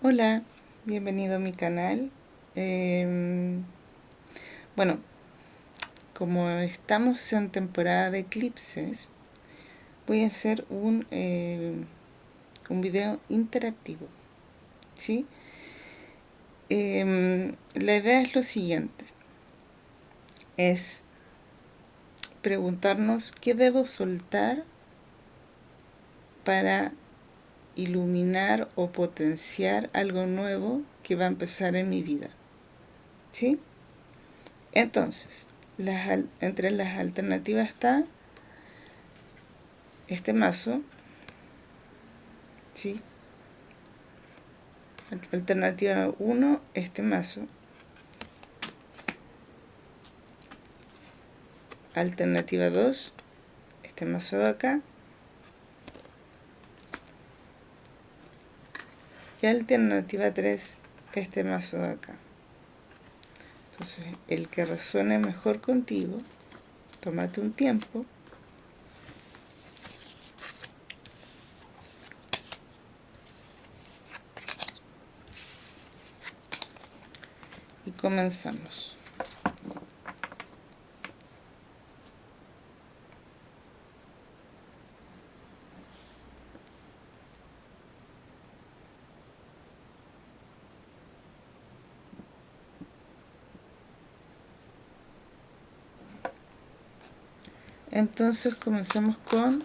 Hola, bienvenido a mi canal. Em, bueno, como estamos en temporada de eclipses, voy a hacer un, em, un video interactivo. ¿sí? Em, la idea es lo siguiente. Es preguntarnos qué debo soltar para iluminar o potenciar algo nuevo que va a empezar en mi vida. ¿Sí? Entonces, entre las alternativas está este mazo. ¿Sí? Alternativa 1, este mazo. Alternativa 2, este mazo de acá. Y alternativa 3 este mazo de acá entonces el que resuene mejor contigo tómate un tiempo. Y comenzamos entonces comenzamos con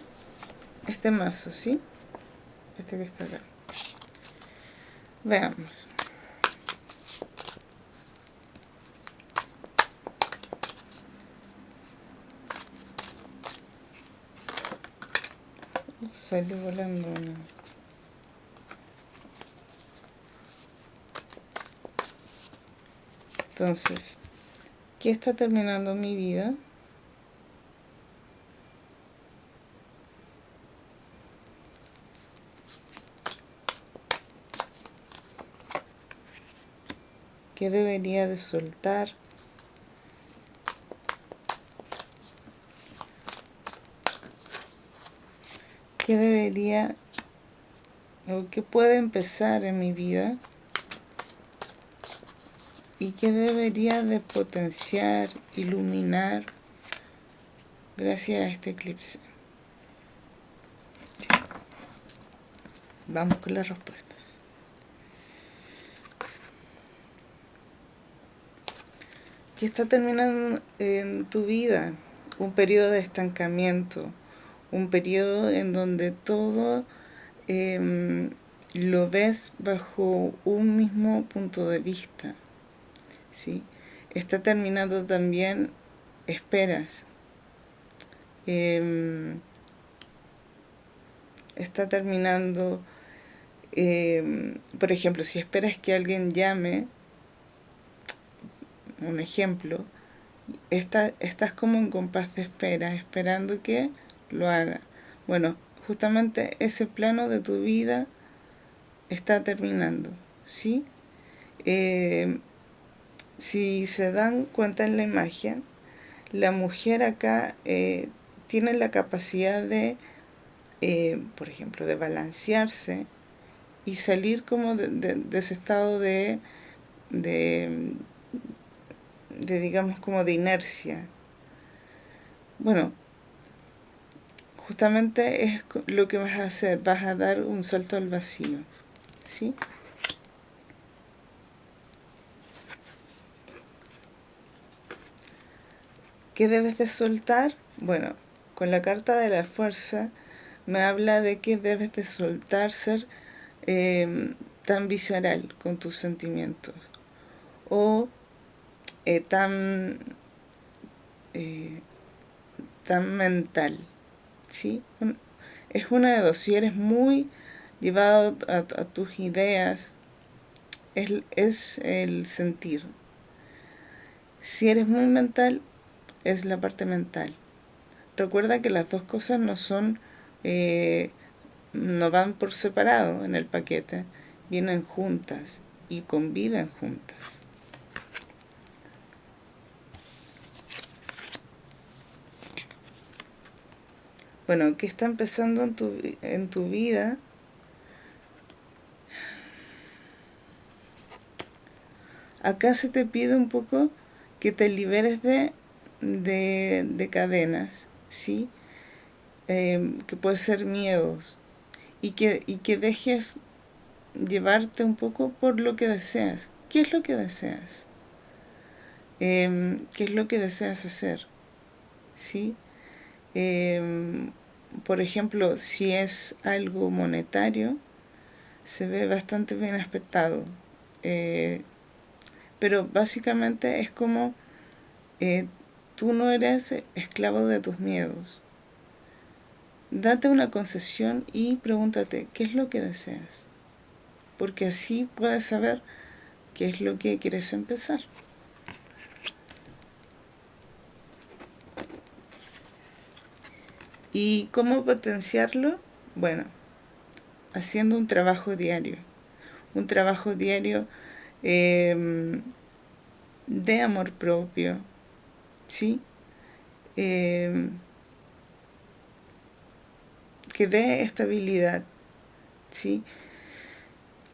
este mazo, ¿sí? Este que está acá. Veamos. Sale volando Entonces, ¿qué está terminando mi vida? ¿Qué debería de soltar? ¿Qué debería o qué puede empezar en mi vida? ¿Y qué debería de potenciar, iluminar gracias a este eclipse? Vamos con la respuesta. Está terminando en tu vida un periodo de estancamiento, un periodo en donde todo em, lo ves bajo un mismo punto de vista. ¿sí? Está terminando también esperas. Em, está terminando, em, por ejemplo, si esperas que alguien llame, un ejemplo, estás como en compás de espera, esperando que lo haga. Bueno, justamente ese plano de tu vida está terminando, ¿sí? Eh, si se dan cuenta en la imagen, la mujer acá eh, tiene la capacidad de, eh, por ejemplo, de balancearse y salir como de, ese estado de, de de digamos como de inercia. Bueno, justamente es lo que vas a hacer, vas a dar un salto al vacío, ¿sí? ¿Qué debes de soltar? Bueno, con la carta de la fuerza me habla de que debes de soltar ser eh, tan visceral con tus sentimientos o eh, tan, eh, tan mental. ¿sí? Es una de dos, si eres muy llevado a, tus ideas, es, es, el sentir. Si eres muy mental, es la parte mental. Recuerda que las dos cosas no son, eh, no van por separado en el paquete, vienen juntas y conviven juntas. Bueno, ¿qué está empezando en tu, en tu vida? acá se te pide un poco que te liberes de, de, cadenas, ¿sí? Em, que puede ser miedos, y que, y que dejes llevarte un poco por lo que deseas. ¿Qué es lo que deseas? Em, ¿Qué es lo que deseas hacer? ¿Sí? Em, por ejemplo, si es algo monetario, se ve bastante bien aspectado. Eh, pero básicamente es como eh, tú no eres esclavo de tus miedos. Date una concesión y pregúntate qué es lo que deseas. Porque así puedes saber qué es lo que quieres empezar. ¿Y cómo potenciarlo? Bueno, haciendo un trabajo diario. Un trabajo diario em, de amor propio, ¿sí? Em, que dé estabilidad, ¿sí?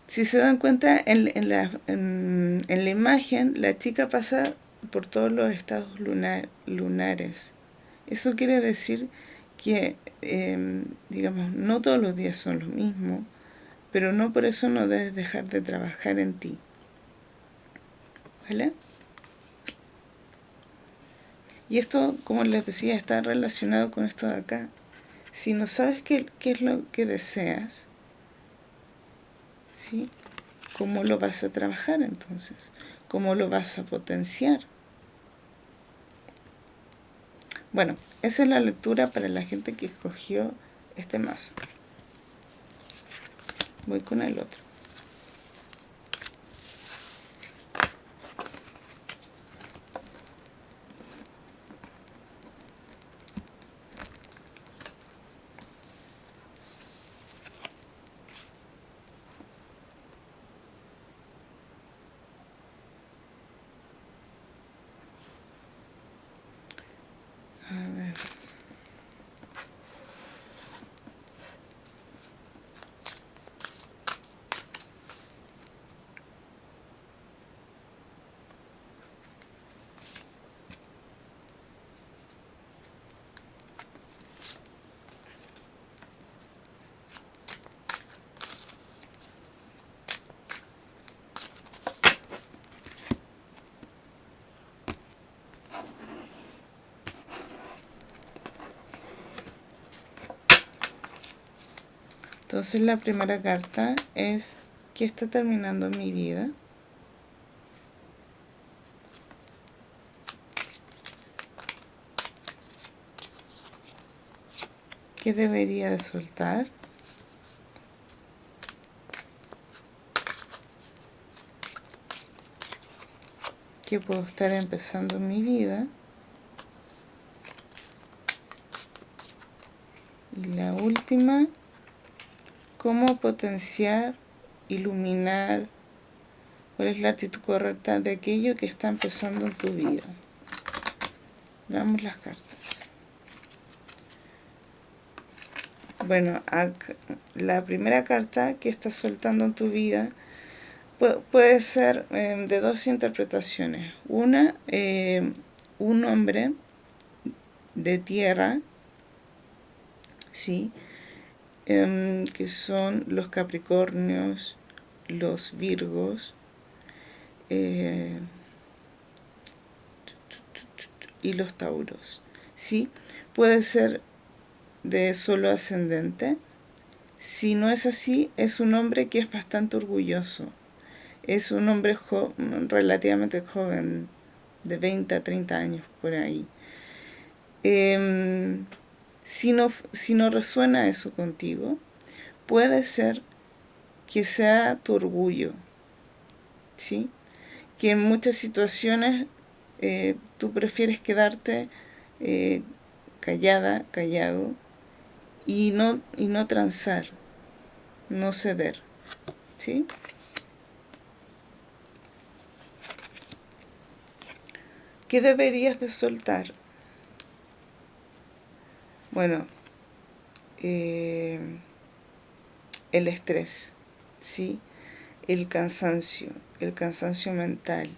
Si se dan cuenta, en, la, en, la, imagen, la chica pasa por todos los estados lunares. Eso quiere decir que, em, digamos, no todos los días son lo mismo, pero no por eso no debes dejar de trabajar en ti. ¿Vale? Y esto, como les decía, está relacionado con esto de acá. Si no sabes qué, qué es lo que deseas, ¿sí? ¿Cómo lo vas a trabajar entonces? ¿Cómo lo vas a potenciar? Bueno, esa es la lectura para la gente que escogió este mazo. Voy con el otro. Entonces la primera carta es ¿qué está terminando mi vida? ¿Qué debería de soltar? ¿Qué puedo estar empezando mi vida? Y la última cómo potenciar, iluminar, cuál es la actitud correcta de aquello que está empezando en tu vida. Veamos las cartas. Bueno, la primera carta que está soltando en tu vida puede ser em, de dos interpretaciones. Una, em, un hombre de tierra, ¿sí? Em, que son los Capricornios, los Virgos eh, y los Tauros. ¿sí? Puede ser de solo ascendente. Si no es así, es un hombre que es bastante orgulloso. Es un hombre relativamente joven, de 20 a 30 años por ahí. Em, si no, si no resuena eso contigo, puede ser que sea tu orgullo, ¿sí? Que en muchas situaciones eh, tú prefieres quedarte eh, callada, callado, y no, y no transar, no ceder, ¿sí? ¿Qué deberías de soltar? Bueno, eh, el estrés, ¿sí? el cansancio, el cansancio mental,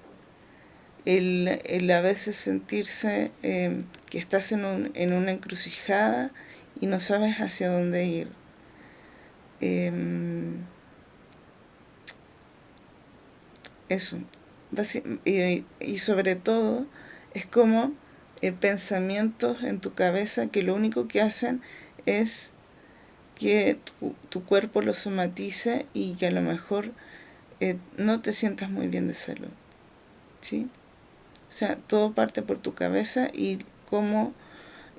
el, a veces sentirse em, que estás en, un, en, una encrucijada y no sabes hacia dónde ir. Em, eso. Y, sobre todo es como eh, pensamientos en tu cabeza que lo único que hacen es que tu, cuerpo lo somatice y que a lo mejor eh, no te sientas muy bien de salud. ¿Sí? O sea, todo parte por tu cabeza y cómo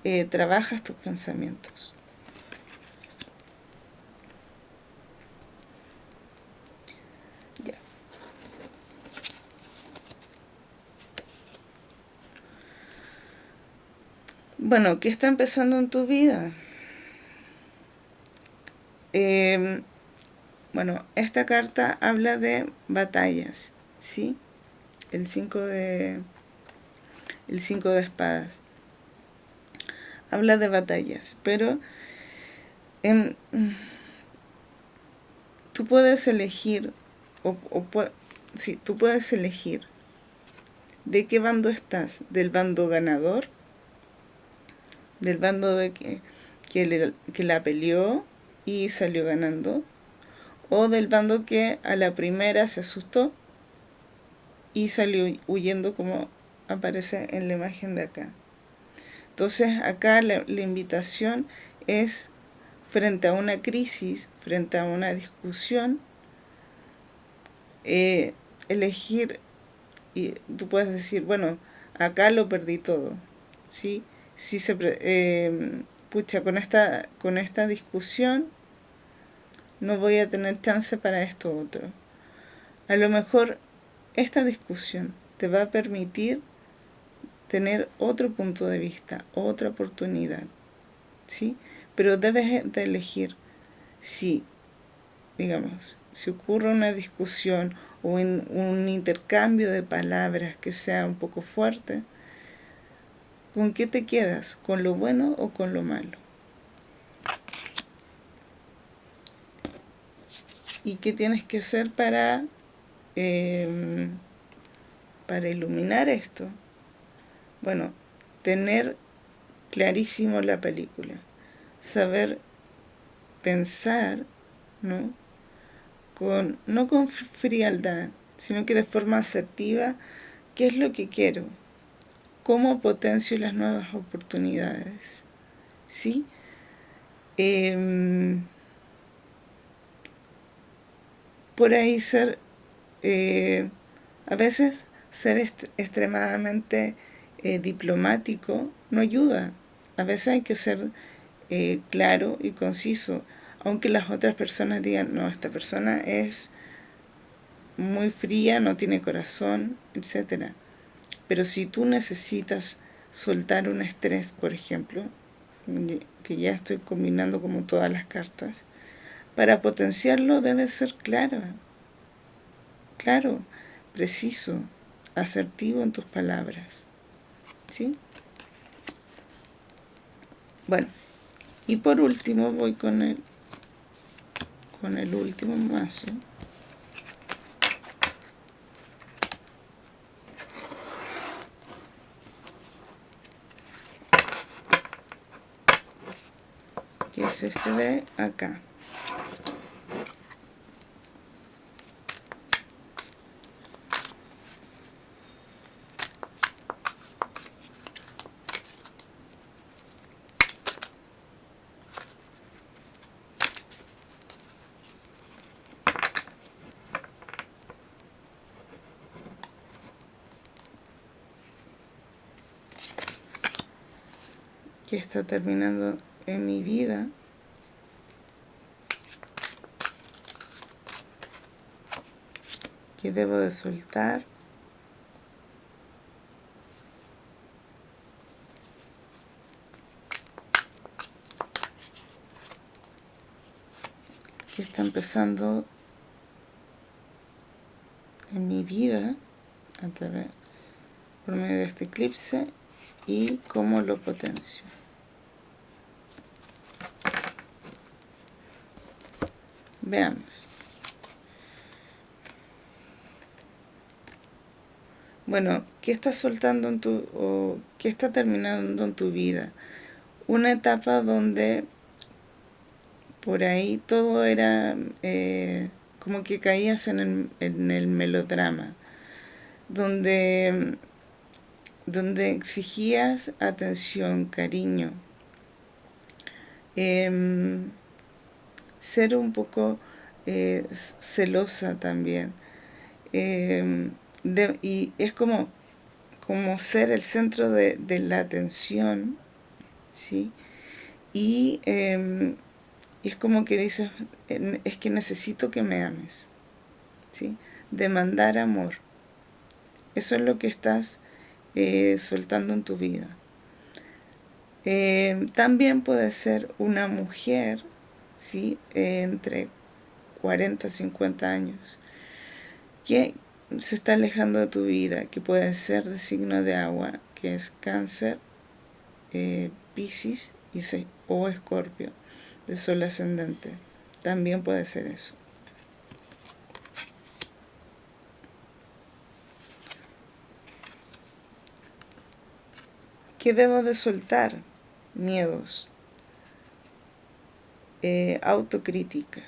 eh, trabajas tus pensamientos. Bueno, ¿qué está empezando en tu vida? Em, bueno, esta carta habla de batallas, ¿sí? El 5 de el 5 de espadas. Habla de batallas, pero tú puedes elegir, o, sí, tú puedes elegir de qué bando estás, del bando ganador, del bando de que, que, que la peleó y salió ganando, o del bando que a la primera se asustó y salió huyendo como aparece en la imagen de acá. Entonces acá la, invitación es frente a una crisis, frente a una discusión, eh, elegir, y tú puedes decir, bueno, acá lo perdí todo, ¿sí? Si se, eh, pucha, con esta, con esta discusión no voy a tener chance para esto otro. A lo mejor esta discusión te va a permitir tener otro punto de vista, otra oportunidad, ¿sí? Pero debes de elegir si, digamos, si ocurre una discusión o un intercambio de palabras que sea un poco fuerte, ¿con qué te quedas? ¿Con lo bueno o con lo malo? ¿Y qué tienes que hacer para, em, para iluminar esto? Bueno, tener clarísimo la película, saber pensar, ¿no? Con, no con frialdad, sino que de forma asertiva, ¿qué es lo que quiero? ¿Cómo potencio las nuevas oportunidades? ¿Sí? Em, por ahí ser, eh, a veces ser extremadamente eh, diplomático no ayuda. A veces hay que ser eh, claro y conciso, aunque las otras personas digan, no, esta persona es muy fría, no tiene corazón, etc. Pero si tú necesitas soltar un estrés, por ejemplo, que ya estoy combinando como todas las cartas, para potenciarlo debe ser claro, claro, preciso, asertivo en tus palabras. ¿sí? Bueno, y por último voy con el, con el último mazo. Que es este de acá. que está terminando en mi vida que debo de soltar que está empezando en mi vida a través por medio de este eclipse y cómo lo potencio. Veamos. Bueno, ¿qué estás soltando en tu... o qué está terminando en tu vida? Una etapa donde por ahí todo era... Eh, como que caías en el, en el melodrama. Donde donde exigías atención, cariño, eh, ser un poco eh, celosa también. Em, y es como, como ser el centro de, la atención, ¿sí? Y, em, es como que dices, es que necesito que me ames, ¿sí? Demandar amor. Eso es lo que estás eh, soltando en tu vida. Em, también puede ser una mujer, ¿sí? entre 40, 50 años, que, se está alejando de tu vida, que puede ser de signo de agua, que es cáncer, eh, piscis y o escorpio, de sol ascendente. También puede ser eso. ¿Qué debo de soltar? Miedos. Eh, autocrítica.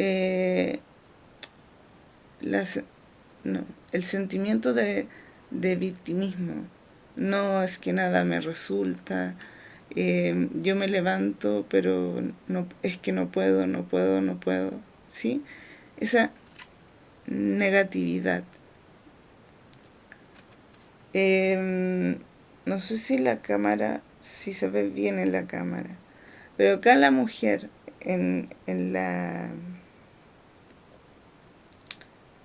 Eh, no, el sentimiento de, victimismo. No es que nada me resulta, eh, yo me levanto, pero no, es que no puedo, no puedo, no puedo. ¿Sí? Esa negatividad. Em, no sé si la cámara, si se ve bien en la cámara, pero acá la mujer en, en la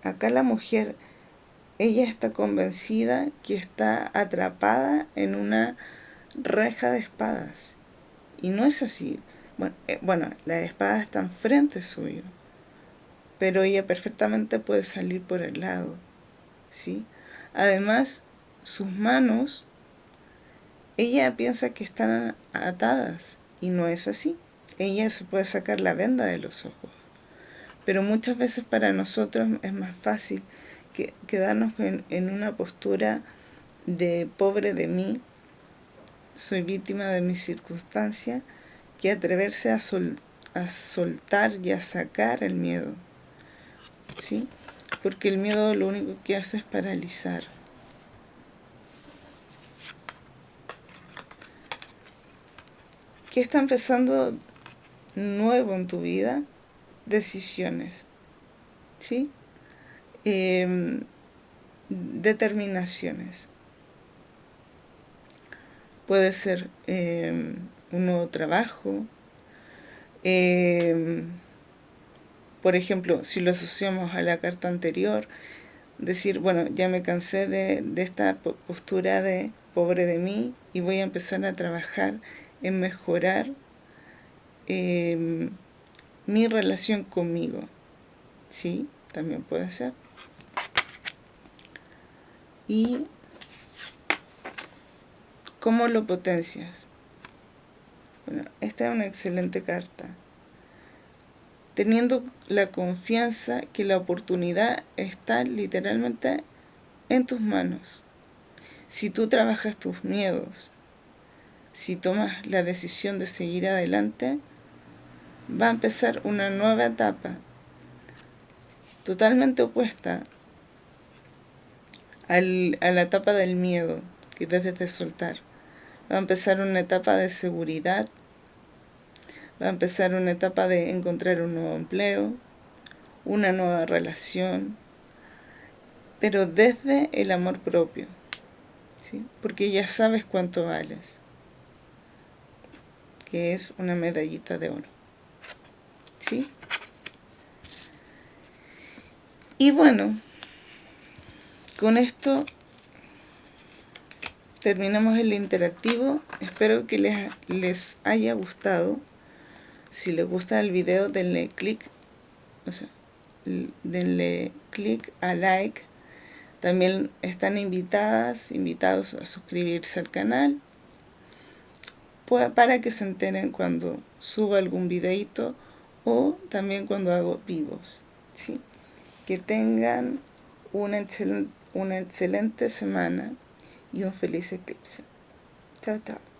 acá la mujer, ella está convencida que está atrapada en una reja de espadas. Y no es así. Bueno, eh, bueno la espada está enfrente suyo, pero ella perfectamente puede salir por el lado. ¿sí? Además, sus manos, ella piensa que están atadas y no es así. Ella se puede sacar la venda de los ojos. Pero muchas veces para nosotros es más fácil que, quedarnos en, una postura de pobre de mí, soy víctima de mi circunstancia, que atreverse a, a soltar y a sacar el miedo. ¿Sí? Porque el miedo lo único que hace es paralizar. ¿Qué está empezando nuevo en tu vida? decisiones, ¿sí? Em, determinaciones. Puede ser em, un nuevo trabajo. Em, por ejemplo, si lo asociamos a la carta anterior, decir, bueno, ya me cansé de, de esta postura de pobre de mí y voy a empezar a trabajar en mejorar mi relación conmigo. Sí, también puede ser. Y cómo lo potencias. Bueno, esta es una excelente carta. Teniendo la confianza que la oportunidad está literalmente en tus manos. Si tú trabajas tus miedos, si tomas la decisión de seguir adelante, va a empezar una nueva etapa totalmente opuesta a la etapa del miedo que debes de soltar. Va a empezar una etapa de seguridad, va a empezar una etapa de encontrar un nuevo empleo, una nueva relación, pero desde el amor propio, ¿sí? porque ya sabes cuánto vales, que es una medallita de oro. ¿sí? Y bueno, con esto terminamos el interactivo. Espero que les, les haya gustado. Si les gusta el video, denle clic, o sea, denle clic a like. También están invitadas, invitados a suscribirse al canal para que se enteren cuando suba algún videito o también cuando hago vivos. ¿sí? Que tengan una, una excelente semana y un feliz eclipse. Chao, chao.